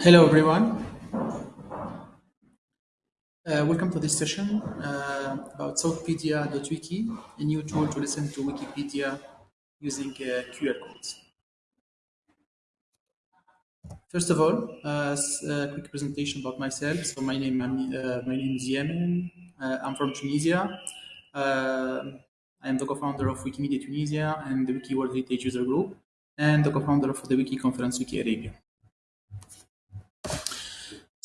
Hello, everyone. Uh, welcome to this session uh, about Southpedia.wiki, a new tool to listen to Wikipedia using uh, QR codes. First of all, uh, a quick presentation about myself. So my name, uh, my name is Yamen. Uh, I'm from Tunisia. I am the co-founder of Wikimedia Tunisia and the Wiki World Heritage User Group, and the co-founder of the Wiki Conference Wiki Arabia.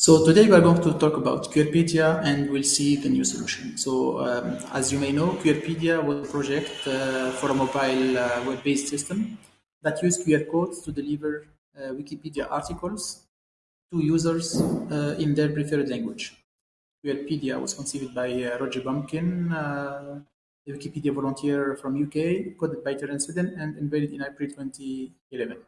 So today we are going to talk about QRpedia and we'll see the new solution. So um, as you may know, QRpedia was a project uh, for a mobile uh, web-based system that used QR codes to deliver uh, Wikipedia articles to users uh, in their preferred language. QRpedia was conceived by uh, Roger Bamkin, uh, a Wikipedia volunteer from UK, coded by Terence Eden and unveiled in April 2011.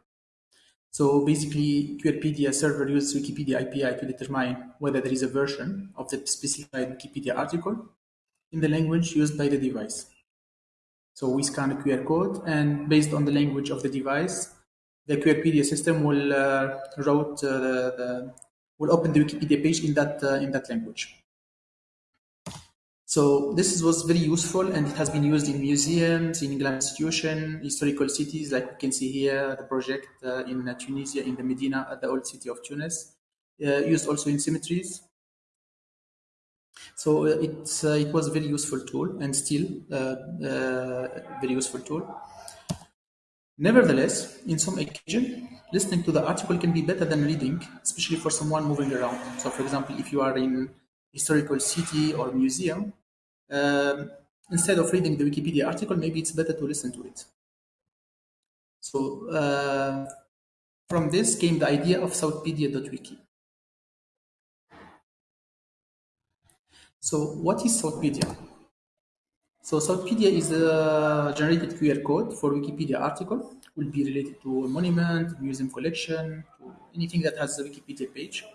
So basically, QRpedia server uses Wikipedia API to determine whether there is a version of the specified Wikipedia article in the language used by the device. So we scan a QR code, and based on the language of the device, the QRpedia system will uh, route uh, the, the, will open the Wikipedia page in that uh, in that language. So this was very useful and it has been used in museums, in England institutions, historical cities, like we can see here, the project uh, in Tunisia, in the Medina, at the old city of Tunis, uh, used also in cemeteries. So uh, it's, uh, it was a very useful tool and still uh, uh, very useful tool. Nevertheless, in some occasion, listening to the article can be better than reading, especially for someone moving around. So for example, if you are in historical city or museum, um, instead of reading the Wikipedia article, maybe it's better to listen to it. So uh, from this came the idea of Southpedia.wiki. So what is Southpedia? So Southpedia is a generated QR code for Wikipedia article. Will be related to a monument, museum collection, to anything that has a Wikipedia page.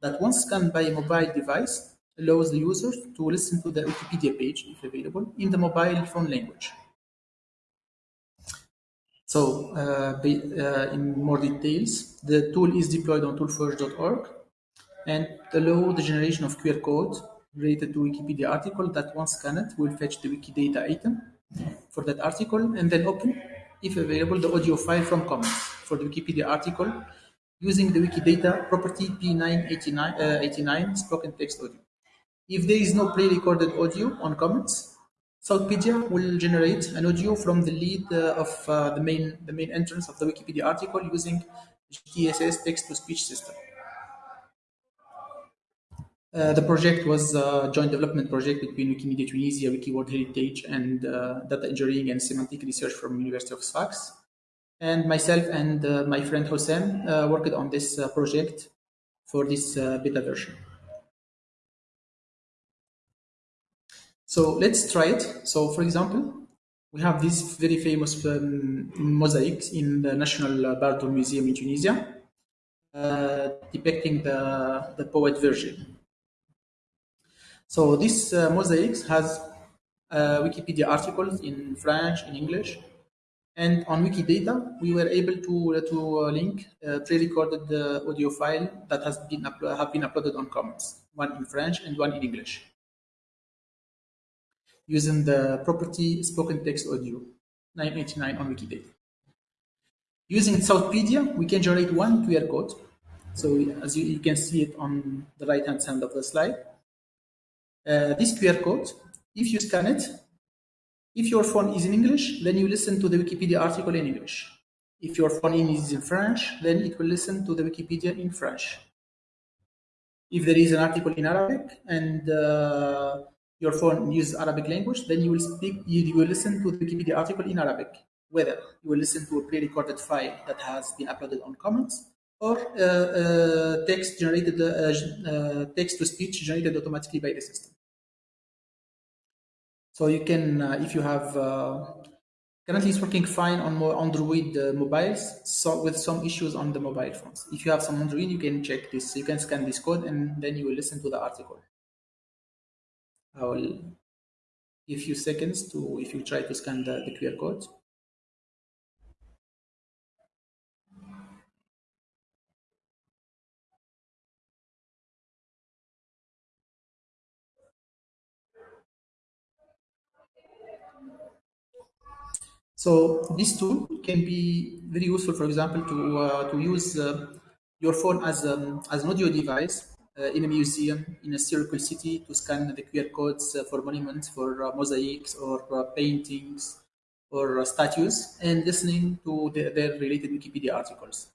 That once scanned by a mobile device, allows the user to listen to the Wikipedia page, if available, in the mobile phone language. So, uh, uh, in more details, the tool is deployed on toolforge.org and allow the generation of QR code related to Wikipedia article that once scanned will fetch the Wikidata item for that article and then open, if available, the audio file from Commons for the Wikipedia article using the Wikidata property P989 uh, spoken text audio. If there is no pre-recorded audio on Commons, Southpedia will generate an audio from the lead uh, of uh, the main the main entrance of the Wikipedia article using gTTS text-to-speech system. Uh, the project was a joint development project between Wikimedia Tunisia, Wiki World Heritage, and uh, data engineering and semantic research from University of Sfax. And myself and uh, my friend Hossein uh, worked on this project for this beta version. So let's try it. So for example, we have these very famous um, in the National Bardo Museum in Tunisia, uh, depicting the, the poet Virgil. So this uh, has uh, Wikipedia articles in French, in English, and on Wikidata, we were able to, to uh, link a pre-recorded uh, audio file that has been, have been uploaded on Commons, one in French and one in English using the property spoken text audio 989 on Wikidata. Using Southpedia, we can generate one QR code. So as you, you can see it on the right hand side of the slide. Uh, this QR code, if you scan it, if your phone is in English, then you listen to the Wikipedia article in English. If your phone is in French, then it will listen to the Wikipedia in French. If there is an article in Arabic and uh, your phone uses Arabic language, then you will speak, you, will listen to the Wikipedia article in Arabic. Whether you will listen to a pre-recorded file that has been uploaded on Commons or uh, uh, text generated, uh, uh text to speech generated automatically by the system. So you can, uh, if you have, uh, currently it's working fine on Android mobiles, so with some issues on the mobile phones. If you have some Android, you can check this. You can scan this code and then you will listen to the article. I will give you seconds to if you try to scan the, the QR code. So this tool can be very useful, for example, to, uh, to use uh, your phone as, um, as an audio device in a museum, in a historical city, to scan the QR codes uh, for monuments, for uh, mosaics, or uh, paintings, or statues, and listening to the, their related Wikipedia articles.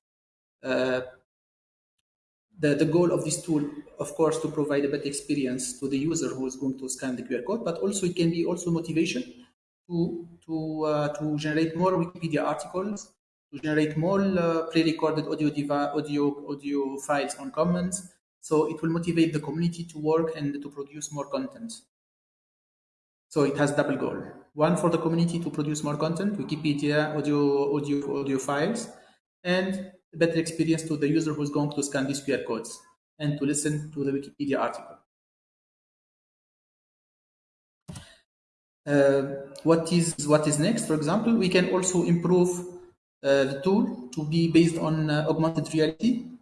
the, the goal of this tool, of course, to provide a better experience to the user who is going to scan the QR code, but also it can be also motivation to to uh, to generate more Wikipedia articles, to generate more uh, pre-recorded audio audio audio files on Commons. So it will motivate the community to work and to produce more content. So it has double goal: one for the community to produce more content, Wikipedia audio audio audio files, and better experience to the user who's going to scan these QR codes and to listen to the Wikipedia article. Uh, what is what is next? For example, we can also improve uh, the tool to be based on uh, augmented reality.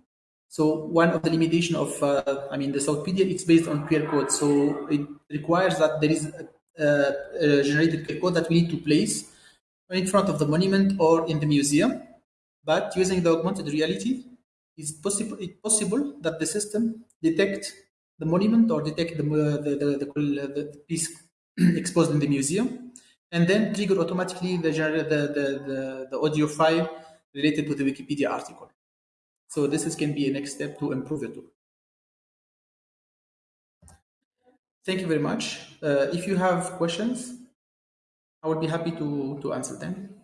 So one of the limitation of, uh, I mean, the Southpedia, it's based on QR code. So it requires that there is a, a generated QR code that we need to place in front of the monument or in the museum. But using the augmented reality, it's possible, it's possible that the system detect the monument or detect the, the, the, the, the piece exposed in the museum, and then trigger automatically the, the, the, the, audio file related to the Wikipedia article. So this is, can be a next step to improve it. Thank you very much. Uh, if you have questions, I would be happy to, to answer them.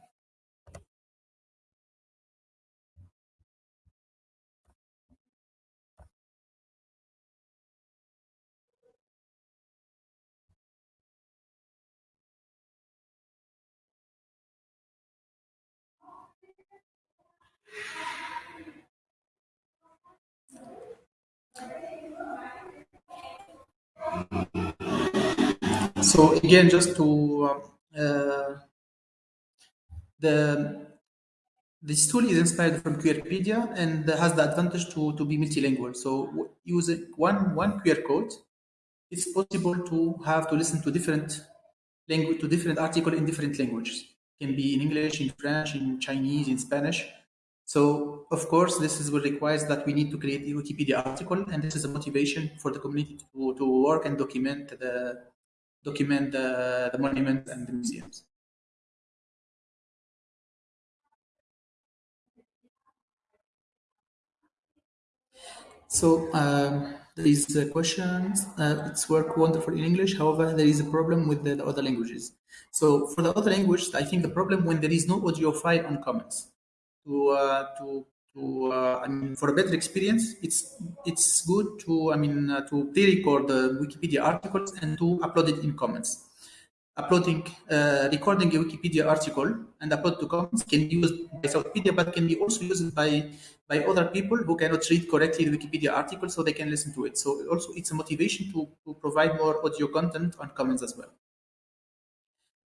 So again, just to uh, the this tool is inspired from QRpedia and has the advantage to, to be multilingual. So using one one QR code, it's possible to have to listen to different language to different article in different languages. It can be in English, in French, in Chinese, in Spanish. So of course, this is what requires that we need to create a Wikipedia article, and this is a motivation for the community to, to work and document the document the, the monuments and the museums. So um, there is a question. Uh, it's work wonderful in English. However, there is a problem with the, the, other languages. So for the other languages, I think the problem when there is no audio file on Commons to uh, to to uh, I mean for a better experience, it's it's good to I mean uh, to pre-record the Wikipedia articles and to upload it in Commons. uploading, recording a Wikipedia article and upload to Commons can be used by Southpedia, but can be also used by by other people who cannot read correctly the Wikipedia article, so they can listen to it. So also it's a motivation to, to provide more audio content on Commons as well.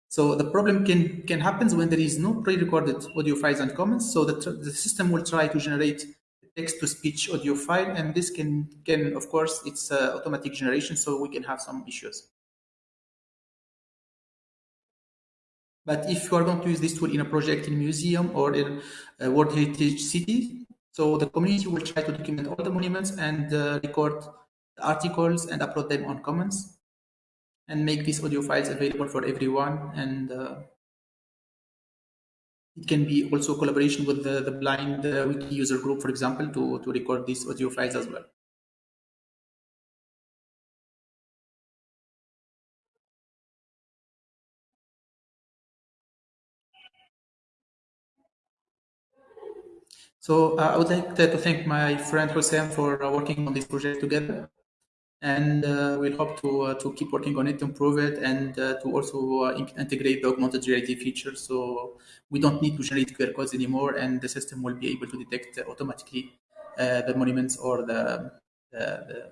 So the problem can can happen when there is no pre-recorded audio files on Commons. So the, the system will try to generate text-to-speech audio file, and this can can of course it's uh, automatic generation, so we can have some issues. But if you are going to use this tool in a project in museum or in a World Heritage City, so the community will try to document all the monuments and uh, record the articles and upload them on Commons and make these audio files available for everyone. And uh, it can be also collaboration with the, the blind uh, wiki user group, for example, to, to record these audio files as well. So uh, I would like to thank my friend Hossein for uh, working on this project together. And uh, we'll hope to, uh, to keep working on it, improve it, and uh, to also uh, integrate the augmented reality feature. So we don't need to generate QR codes anymore, and the system will be able to detect automatically the monuments or the, the,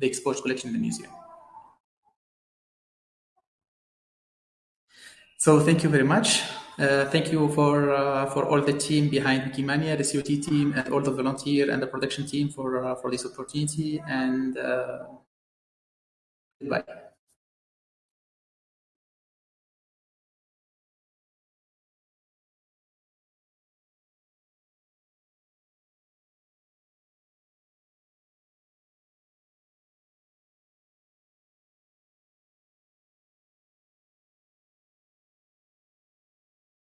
the exposed collection in the museum. So thank you very much. Uh, thank you for uh, for all the team behind Wikimania, the COT team, and all the volunteer and the production team for uh, for this opportunity. And uh, goodbye.